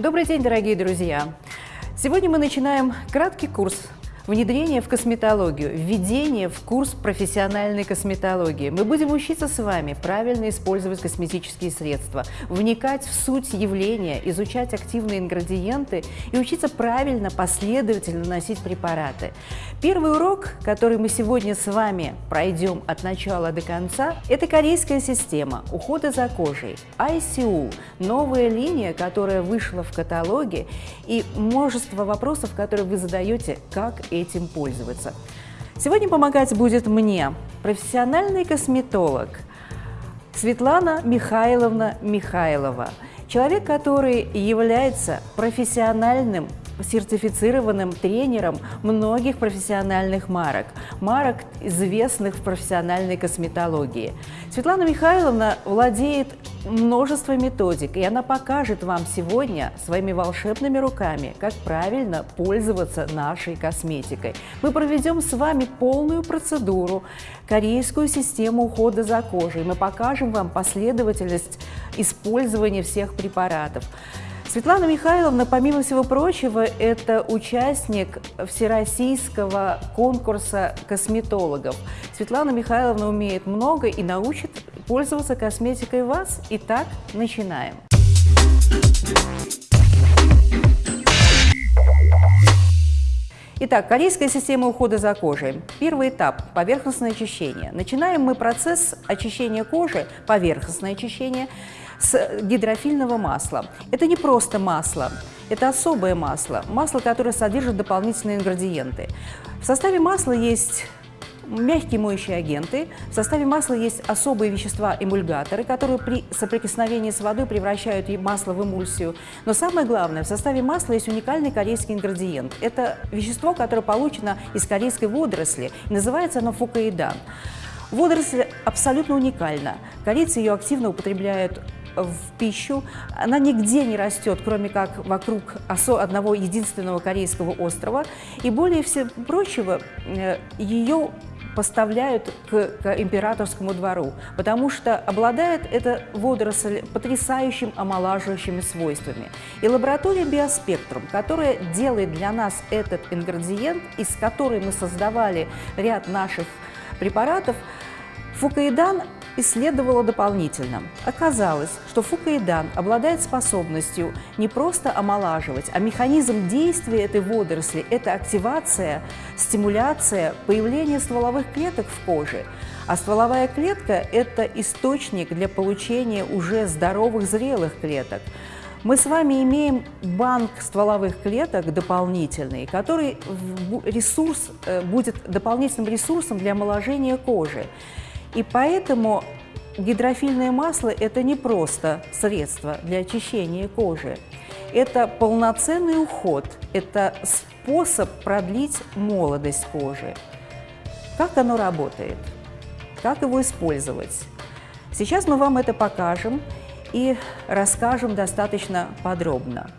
Добрый день, дорогие друзья! Сегодня мы начинаем краткий курс внедрение в косметологию, введение в курс профессиональной косметологии. Мы будем учиться с вами правильно использовать косметические средства, вникать в суть явления, изучать активные ингредиенты и учиться правильно, последовательно наносить препараты. Первый урок, который мы сегодня с вами пройдем от начала до конца, это корейская система ухода за кожей, ICU, новая линия, которая вышла в каталоге, и множество вопросов, которые вы задаете, как этим пользоваться. Сегодня помогать будет мне профессиональный косметолог Светлана Михайловна Михайлова, человек, который является профессиональным сертифицированным тренером многих профессиональных марок, марок, известных в профессиональной косметологии. Светлана Михайловна владеет множеством методик, и она покажет вам сегодня своими волшебными руками, как правильно пользоваться нашей косметикой. Мы проведем с вами полную процедуру, корейскую систему ухода за кожей. Мы покажем вам последовательность использования всех препаратов. Светлана Михайловна, помимо всего прочего, это участник всероссийского конкурса косметологов. Светлана Михайловна умеет много и научит пользоваться косметикой вас. Итак, начинаем. Итак, корейская система ухода за кожей. Первый этап – поверхностное очищение. Начинаем мы процесс очищения кожи, поверхностное очищение, с гидрофильного масла. Это не просто масло, это особое масло, масло, которое содержит дополнительные ингредиенты. В составе масла есть мягкие моющие агенты. В составе масла есть особые вещества-эмульгаторы, которые при соприкосновении с водой превращают масло в эмульсию. Но самое главное, в составе масла есть уникальный корейский ингредиент. Это вещество, которое получено из корейской водоросли. Называется оно фукаидан. Водоросль абсолютно уникальна. Корейцы ее активно употребляют в пищу. Она нигде не растет, кроме как вокруг одного единственного корейского острова. И более всего прочего, э, ее поставляют к, к императорскому двору, потому что обладает эта водоросль потрясающим омолаживающими свойствами. И лаборатория Биоспектрум, которая делает для нас этот ингредиент, из которой мы создавали ряд наших препаратов, фукаидан исследовала дополнительно. Оказалось, что фукаидан обладает способностью не просто омолаживать, а механизм действия этой водоросли – это активация, стимуляция появления стволовых клеток в коже. А стволовая клетка – это источник для получения уже здоровых зрелых клеток. Мы с вами имеем банк стволовых клеток дополнительный, который ресурс, э, будет дополнительным ресурсом для омоложения кожи. И поэтому гидрофильное масло – это не просто средство для очищения кожи. Это полноценный уход, это способ продлить молодость кожи. Как оно работает? Как его использовать? Сейчас мы вам это покажем и расскажем достаточно подробно.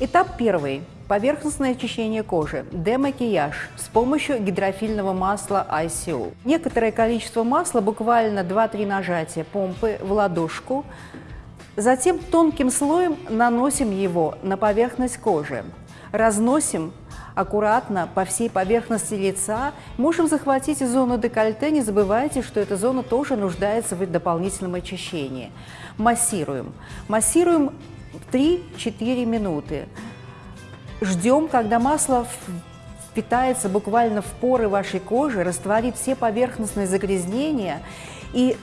Этап первый. Поверхностное очищение кожи, демакияж с помощью гидрофильного масла ICO. Некоторое количество масла, буквально 2-3 нажатия помпы в ладошку, затем тонким слоем наносим его на поверхность кожи, разносим аккуратно по всей поверхности лица. Можем захватить зону декольте, не забывайте, что эта зона тоже нуждается в дополнительном очищении. Массируем. Массируем 3-4 минуты. Ждем, когда масло впитается буквально в поры вашей кожи, растворит все поверхностные загрязнения и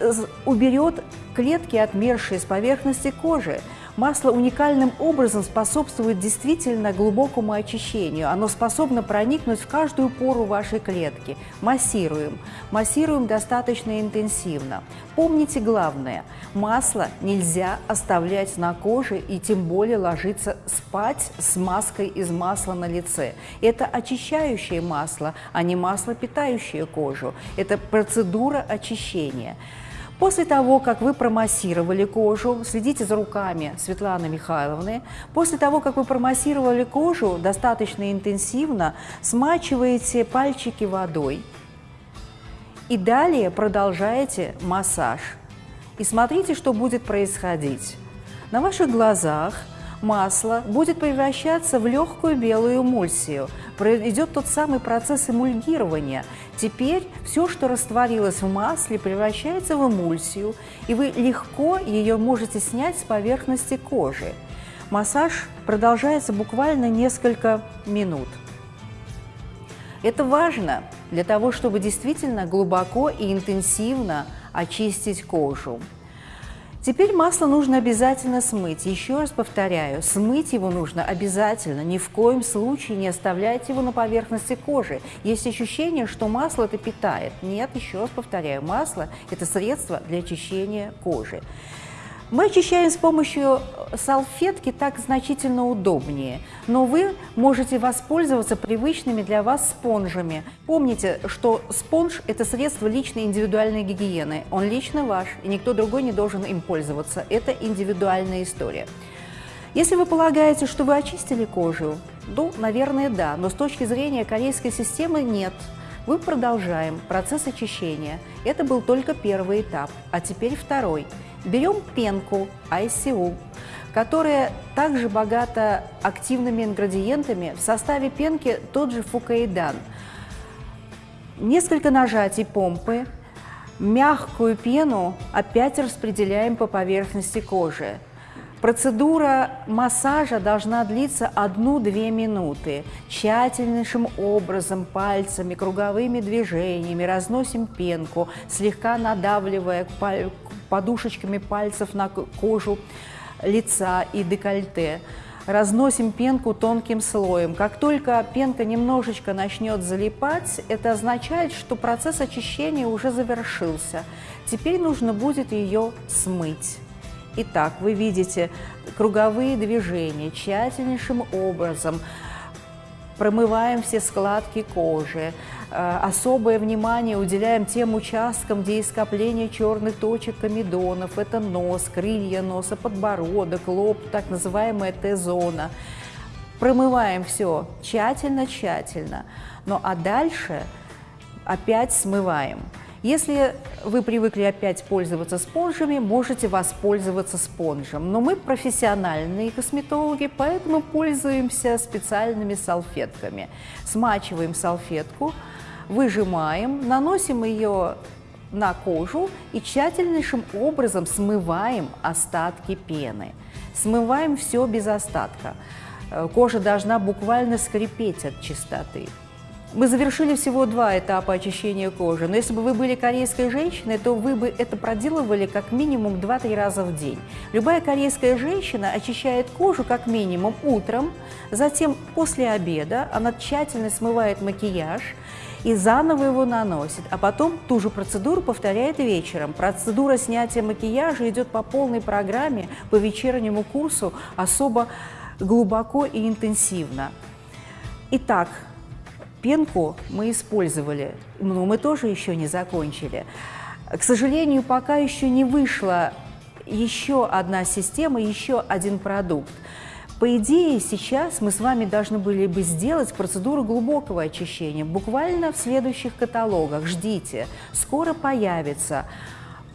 уберет клетки, отмершие с поверхности кожи. Масло уникальным образом способствует действительно глубокому очищению. Оно способно проникнуть в каждую пору вашей клетки. Массируем. Массируем достаточно интенсивно. Помните главное – масло нельзя оставлять на коже и тем более ложиться спать с маской из масла на лице. Это очищающее масло, а не масло, питающее кожу. Это процедура очищения. После того, как вы промассировали кожу, следите за руками Светланы Михайловны, после того, как вы промассировали кожу достаточно интенсивно, смачиваете пальчики водой и далее продолжаете массаж. И смотрите, что будет происходить. На ваших глазах масло будет превращаться в легкую белую эмульсию. Идет тот самый процесс эмульгирования. Теперь все, что растворилось в масле, превращается в эмульсию, и вы легко ее можете снять с поверхности кожи. Массаж продолжается буквально несколько минут. Это важно для того, чтобы действительно глубоко и интенсивно очистить кожу. Теперь масло нужно обязательно смыть. Еще раз повторяю, смыть его нужно обязательно. Ни в коем случае не оставляйте его на поверхности кожи. Есть ощущение, что масло это питает. Нет, еще раз повторяю, масло – это средство для очищения кожи. Мы очищаем с помощью салфетки так значительно удобнее, но вы можете воспользоваться привычными для вас спонжами. Помните, что спонж – это средство личной индивидуальной гигиены. Он лично ваш, и никто другой не должен им пользоваться. Это индивидуальная история. Если вы полагаете, что вы очистили кожу, ну, наверное, да, но с точки зрения корейской системы нет. Мы продолжаем процесс очищения. Это был только первый этап, а теперь второй – Берем пенку ICU, которая также богата активными ингредиентами. В составе пенки тот же фукаидан. Несколько нажатий помпы, мягкую пену опять распределяем по поверхности кожи. Процедура массажа должна длиться 1-2 минуты. Тщательнейшим образом пальцами, круговыми движениями разносим пенку, слегка надавливая подушечками пальцев на кожу лица и декольте. Разносим пенку тонким слоем. Как только пенка немножечко начнет залипать, это означает, что процесс очищения уже завершился. Теперь нужно будет ее смыть. Итак, вы видите круговые движения тщательнейшим образом. Промываем все складки кожи, Э, особое внимание уделяем тем участкам, где есть скопление черных точек комедонов. Это нос, крылья носа, подбородок, лоб, так называемая Т-зона. Промываем все тщательно-тщательно. Ну а дальше опять смываем. Если вы привыкли опять пользоваться спонжами, можете воспользоваться спонжем. Но мы профессиональные косметологи, поэтому пользуемся специальными салфетками. Смачиваем салфетку, выжимаем, наносим ее на кожу и тщательнейшим образом смываем остатки пены. Смываем все без остатка. Э, кожа должна буквально скрипеть от чистоты. Мы завершили всего два этапа очищения кожи, но если бы вы были корейской женщиной, то вы бы это проделывали как минимум 2-3 раза в день. Любая корейская женщина очищает кожу как минимум утром, затем после обеда она тщательно смывает макияж, и заново его наносит, а потом ту же процедуру повторяет вечером. Процедура снятия макияжа идет по полной программе, по вечернему курсу, особо глубоко и интенсивно. Итак, пенку мы использовали, но мы тоже еще не закончили. К сожалению, пока еще не вышла еще одна система, еще один продукт. По идее, сейчас мы с вами должны были бы сделать процедуру глубокого очищения буквально в следующих каталогах. Ждите, скоро появится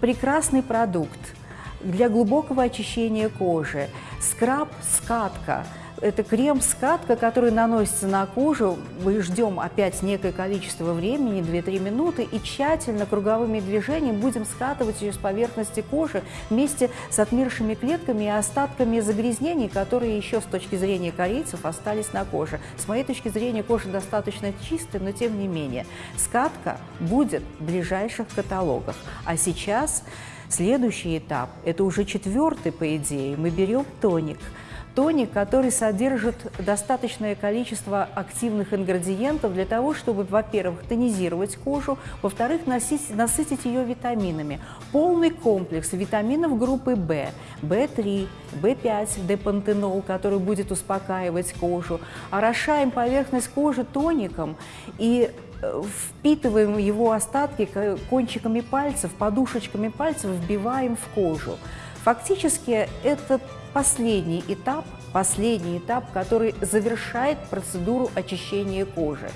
прекрасный продукт для глубокого очищения кожи, скраб-скатка – это крем-скатка, который наносится на кожу. Мы ждем опять некое количество времени, 2-3 минуты, и тщательно круговыми движениями будем скатывать ее с поверхности кожи вместе с отмершими клетками и остатками загрязнений, которые еще с точки зрения корейцев остались на коже. С моей точки зрения кожа достаточно чистая, но тем не менее. Скатка будет в ближайших каталогах. А сейчас следующий этап, это уже четвертый, по идее, мы берем тоник – тоник, который содержит достаточное количество активных ингредиентов для того, чтобы, во-первых, тонизировать кожу, во-вторых, насытить ее витаминами. Полный комплекс витаминов группы В, В3, В5, депантенол, который будет успокаивать кожу. Орошаем поверхность кожи тоником и э, впитываем его остатки кончиками пальцев, подушечками пальцев вбиваем в кожу. Фактически это последний этап, последний этап, который завершает процедуру очищения кожи.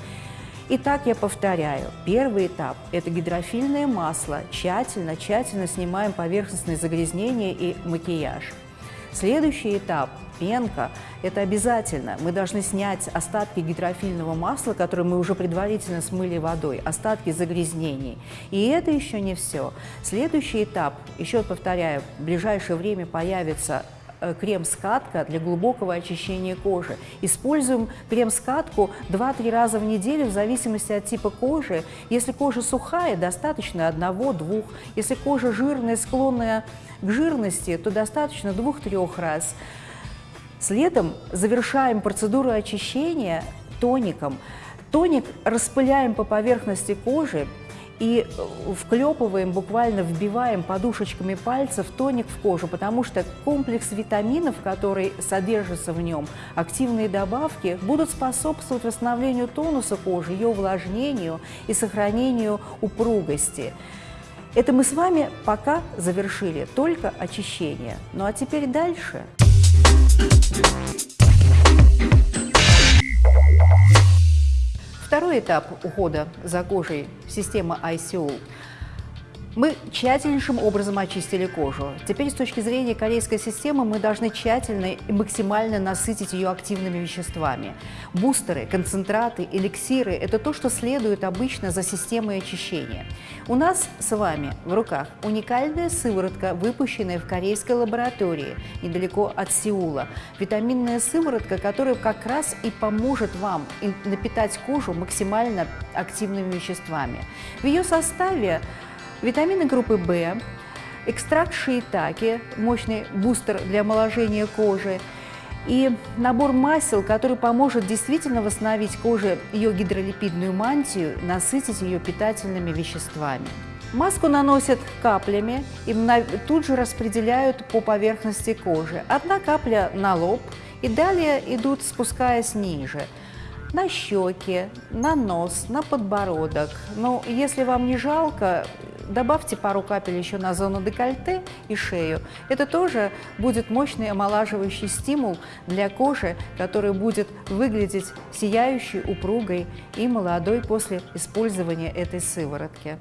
Итак, я повторяю, первый этап – это гидрофильное масло. Тщательно, тщательно снимаем поверхностные загрязнения и макияж. Следующий этап – пенка. Это обязательно. Мы должны снять остатки гидрофильного масла, которые мы уже предварительно смыли водой, остатки загрязнений. И это еще не все. Следующий этап, еще повторяю, в ближайшее время появится крем-скатка для глубокого очищения кожи. Используем крем-скатку 2-3 раза в неделю в зависимости от типа кожи. Если кожа сухая, достаточно одного-двух. Если кожа жирная, склонная к жирности, то достаточно двух-трех раз. Следом завершаем процедуру очищения тоником. Тоник распыляем по поверхности кожи, и э, вклепываем, буквально вбиваем подушечками пальцев тоник в кожу, потому что комплекс витаминов, который содержится в нем, активные добавки, будут способствовать восстановлению тонуса кожи, ее увлажнению и сохранению упругости. Это мы с вами пока завершили только очищение. Ну а теперь дальше. Второй этап ухода за кожей – система ICO мы тщательнейшим образом очистили кожу. Теперь с точки зрения корейской системы мы должны тщательно и максимально насытить ее активными веществами. Бустеры, концентраты, эликсиры – это то, что следует обычно за системой очищения. У нас с вами в руках уникальная сыворотка, выпущенная в корейской лаборатории недалеко от Сеула. Витаминная сыворотка, которая как раз и поможет вам напитать кожу максимально активными веществами. В ее составе Витамины группы В, экстракт шиитаки, мощный бустер для омоложения кожи, и набор масел, который поможет действительно восстановить коже ее гидролипидную мантию, насытить ее питательными веществами. Маску наносят каплями и тут же распределяют по поверхности кожи. Одна капля на лоб и далее идут спускаясь ниже на щеки, на нос, на подбородок. Но если вам не жалко, Добавьте пару капель еще на зону декольте и шею. Это тоже будет мощный омолаживающий стимул для кожи, который будет выглядеть сияющей, упругой и молодой после использования этой сыворотки.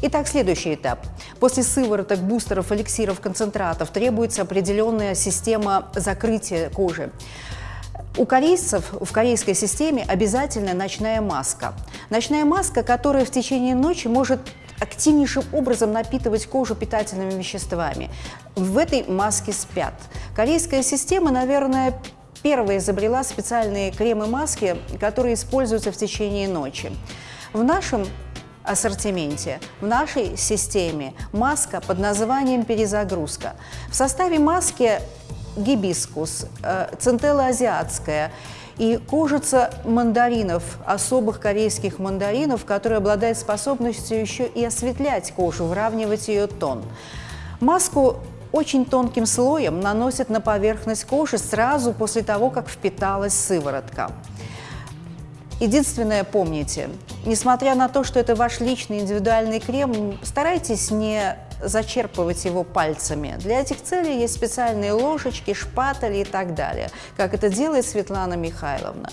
Итак, следующий этап. После сывороток, бустеров, эликсиров, концентратов требуется определенная система закрытия кожи. У корейцев в корейской системе обязательно ночная маска. Ночная маска, которая в течение ночи может активнейшим образом напитывать кожу питательными веществами. В этой маске спят. Корейская система, наверное, первая изобрела специальные кремы-маски, которые используются в течение ночи. В нашем ассортименте, в нашей системе маска под названием «Перезагрузка». В составе маски гибискус, э, центелла азиатская и кожица мандаринов, особых корейских мандаринов, которые обладают способностью еще и осветлять кожу, выравнивать ее тон. Маску очень тонким слоем наносят на поверхность кожи сразу после того, как впиталась сыворотка. Единственное, помните, несмотря на то, что это ваш личный индивидуальный крем, старайтесь не зачерпывать его пальцами. Для этих целей есть специальные ложечки, шпатели и так далее, как это делает Светлана Михайловна.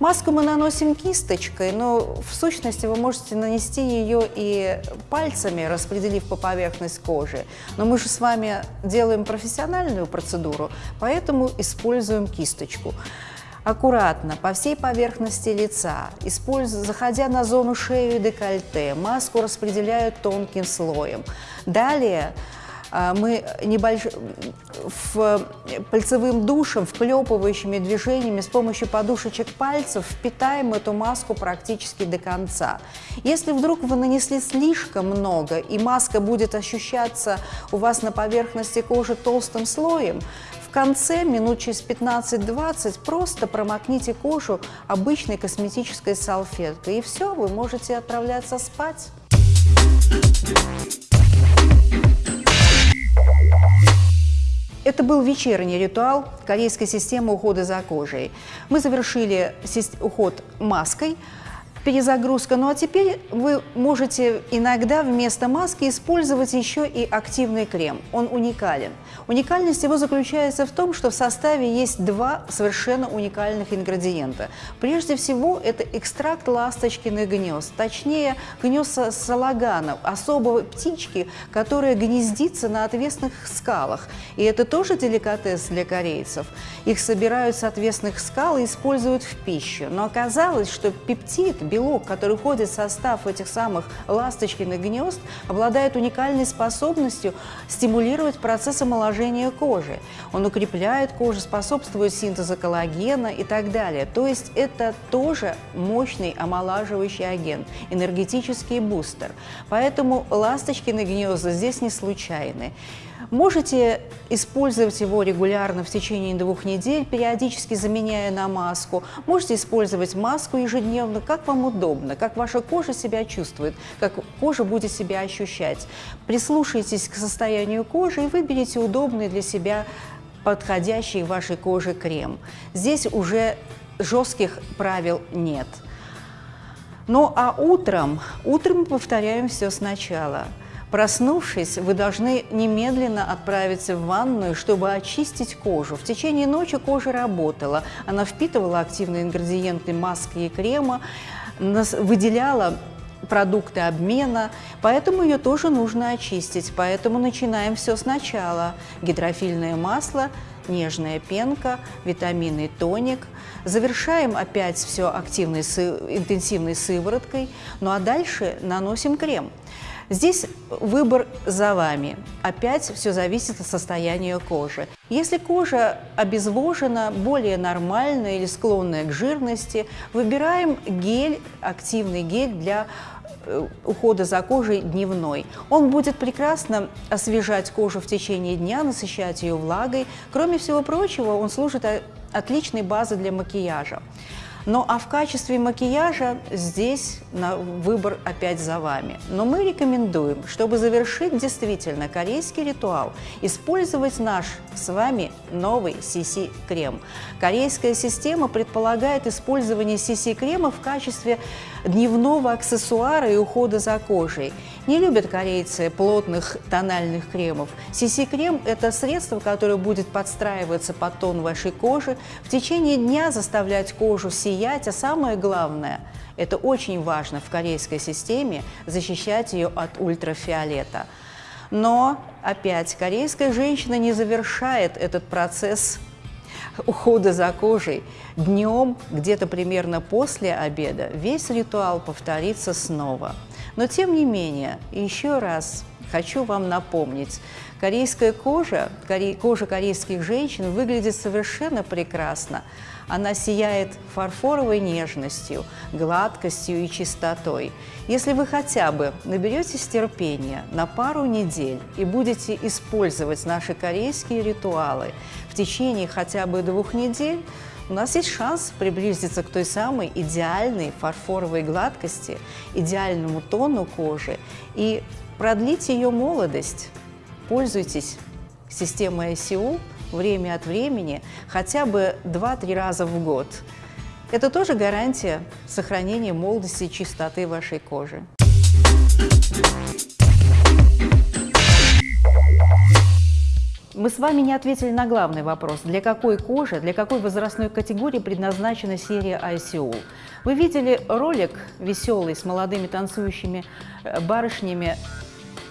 Маску мы наносим кисточкой, но в сущности вы можете нанести ее и пальцами, распределив по поверхности кожи. Но мы же с вами делаем профессиональную процедуру, поэтому используем кисточку аккуратно по всей поверхности лица, используя, заходя на зону шеи и декольте, маску распределяют тонким слоем. Далее а, мы небольш... в пальцевым душем, вклепывающими движениями с помощью подушечек пальцев впитаем эту маску практически до конца. Если вдруг вы нанесли слишком много и маска будет ощущаться у вас на поверхности кожи толстым слоем, конце, минут через 15-20, просто промокните кожу обычной косметической салфеткой. И все, вы можете отправляться спать. Это был вечерний ритуал корейской системы ухода за кожей. Мы завершили уход маской, перезагрузка. Ну а теперь вы можете иногда вместо маски использовать еще и активный крем. Он уникален. Уникальность его заключается в том, что в составе есть два совершенно уникальных ингредиента. Прежде всего, это экстракт ласточкиных гнезд, точнее, гнезд салаганов, особого птички, которая гнездится на отвесных скалах. И это тоже деликатес для корейцев. Их собирают с отвесных скал и используют в пищу. Но оказалось, что пептид, белок, который входит в состав этих самых ласточкиных гнезд, обладает уникальной способностью стимулировать процесс омоложения кожи. Он укрепляет кожу, способствует синтезу коллагена и так далее. То есть это тоже мощный омолаживающий агент, энергетический бустер. Поэтому ласточкины гнезда здесь не случайны. Можете использовать его регулярно в течение двух недель, периодически заменяя на маску. Можете использовать маску ежедневно, как вам удобно, как ваша кожа себя чувствует, как кожа будет себя ощущать. Прислушайтесь к состоянию кожи и выберите удобный для себя подходящий вашей коже крем. Здесь уже жестких правил нет. Ну а утром, утром мы повторяем все сначала – Проснувшись, вы должны немедленно отправиться в ванную, чтобы очистить кожу. В течение ночи кожа работала, она впитывала активные ингредиенты маски и крема, выделяла продукты обмена, поэтому ее тоже нужно очистить. Поэтому начинаем все сначала. Гидрофильное масло, нежная пенка, витаминный тоник. Завершаем опять все активной, интенсивной сывороткой, ну а дальше наносим крем. Здесь выбор за вами. Опять все зависит от состояния кожи. Если кожа обезвожена, более нормальная или склонная к жирности, выбираем гель, активный гель для э, ухода за кожей дневной. Он будет прекрасно освежать кожу в течение дня, насыщать ее влагой. Кроме всего прочего, он служит отличной базой для макияжа. Ну а в качестве макияжа здесь на выбор опять за вами. Но мы рекомендуем, чтобы завершить действительно корейский ритуал, использовать наш с вами новый CC-крем. Корейская система предполагает использование CC-крема в качестве дневного аксессуара и ухода за кожей. Не любят корейцы плотных тональных кремов. CC-крем – это средство, которое будет подстраиваться под тон вашей кожи, в течение дня заставлять кожу сиять, а самое главное – это очень важно в корейской системе – защищать ее от ультрафиолета. Но, опять, корейская женщина не завершает этот процесс ухода за кожей. Днем, где-то примерно после обеда, весь ритуал повторится снова. Но тем не менее, еще раз хочу вам напомнить, корейская кожа, кожа корейских женщин выглядит совершенно прекрасно. Она сияет фарфоровой нежностью, гладкостью и чистотой. Если вы хотя бы наберетесь терпения на пару недель и будете использовать наши корейские ритуалы в течение хотя бы двух недель, у нас есть шанс приблизиться к той самой идеальной фарфоровой гладкости, идеальному тону кожи и продлить ее молодость. Пользуйтесь системой ICU время от времени, хотя бы 2-3 раза в год. Это тоже гарантия сохранения молодости и чистоты вашей кожи. Мы с вами не ответили на главный вопрос, для какой кожи, для какой возрастной категории предназначена серия ICO. Вы видели ролик веселый с молодыми танцующими э, барышнями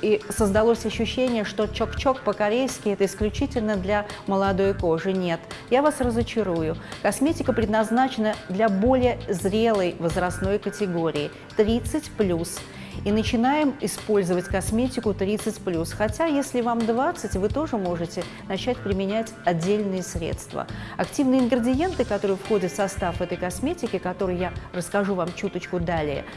и создалось ощущение, что чок-чок по-корейски – это исключительно для молодой кожи. Нет, я вас разочарую. Косметика предназначена для более зрелой возрастной категории – 30+. И начинаем использовать косметику 30+. Хотя, если вам 20, вы тоже можете начать применять отдельные средства. Активные ингредиенты, которые входят в состав этой косметики, которые я расскажу вам чуточку далее –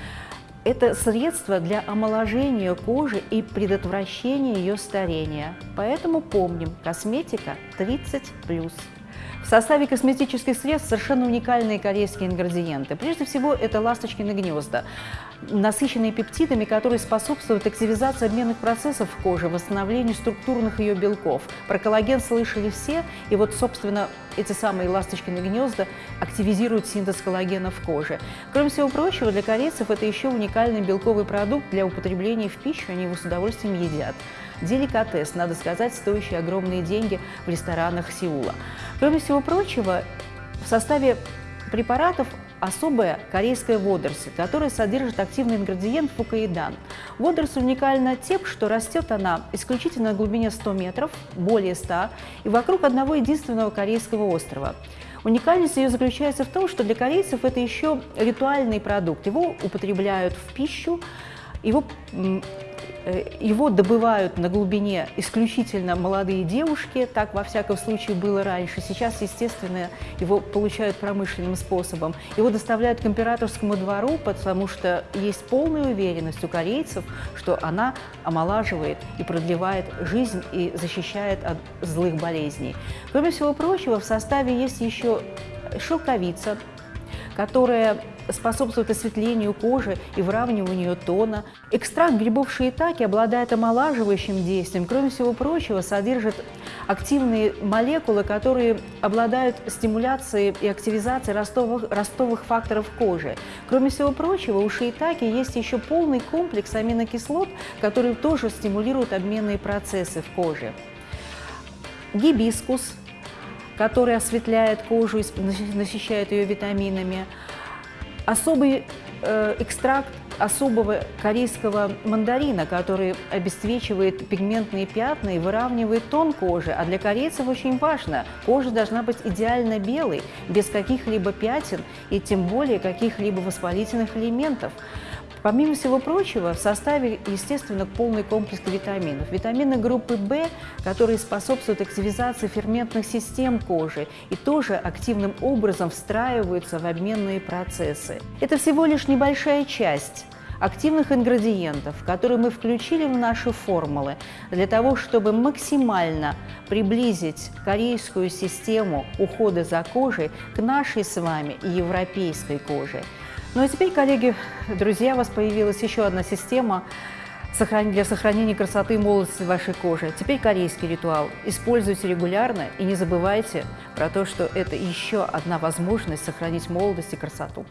это средство для омоложения кожи и предотвращения ее старения. Поэтому помним, косметика 30+. В составе косметических средств совершенно уникальные корейские ингредиенты. Прежде всего, это ласточкины гнезда, насыщенные пептидами, которые способствуют активизации обменных процессов в коже, восстановлению структурных ее белков. Про коллаген слышали все, и вот, собственно, эти самые ласточкины гнезда активизируют синтез коллагена в коже. Кроме всего прочего, для корейцев это еще уникальный белковый продукт для употребления в пищу, они его с удовольствием едят деликатес, надо сказать, стоящий огромные деньги в ресторанах Сеула. Кроме всего прочего, в составе препаратов особая корейская водоросль, которая содержит активный ингредиент фукаидан. Водоросль уникальна тем, что растет она исключительно на глубине 100 метров, более 100, и вокруг одного единственного корейского острова. Уникальность ее заключается в том, что для корейцев это еще ритуальный продукт. Его употребляют в пищу, его его добывают на глубине исключительно молодые девушки, так во всяком случае было раньше. Сейчас, естественно, его получают промышленным способом. Его доставляют к императорскому двору, потому что есть полная уверенность у корейцев, что она омолаживает и продлевает жизнь и защищает от злых болезней. Кроме всего прочего, в составе есть еще шелковица, которая способствует осветлению кожи и выравниванию тона. Экстракт грибов шиитаки обладает омолаживающим действием. Кроме всего прочего, содержит активные молекулы, которые обладают стимуляцией и активизацией ростовых, ростовых факторов кожи. Кроме всего прочего, у шиитаки есть еще полный комплекс аминокислот, которые тоже стимулируют обменные процессы в коже. Гибискус – который осветляет кожу и насыщает ее витаминами. Особый э, экстракт особого корейского мандарина, который обесцвечивает пигментные пятна и выравнивает тон кожи. А для корейцев очень важно, кожа должна быть идеально белой, без каких-либо пятен и тем более каких-либо воспалительных элементов. Помимо всего прочего, в составе, естественно, полный комплекс витаминов. Витамины группы В, которые способствуют активизации ферментных систем кожи и тоже активным образом встраиваются в обменные процессы. Это всего лишь небольшая часть активных ингредиентов, которые мы включили в наши формулы для того, чтобы максимально приблизить корейскую систему ухода за кожей к нашей с вами европейской коже. Ну а теперь, коллеги, друзья, у вас появилась еще одна система для сохранения красоты и молодости вашей кожи. Теперь корейский ритуал. Используйте регулярно и не забывайте про то, что это еще одна возможность сохранить молодость и красоту.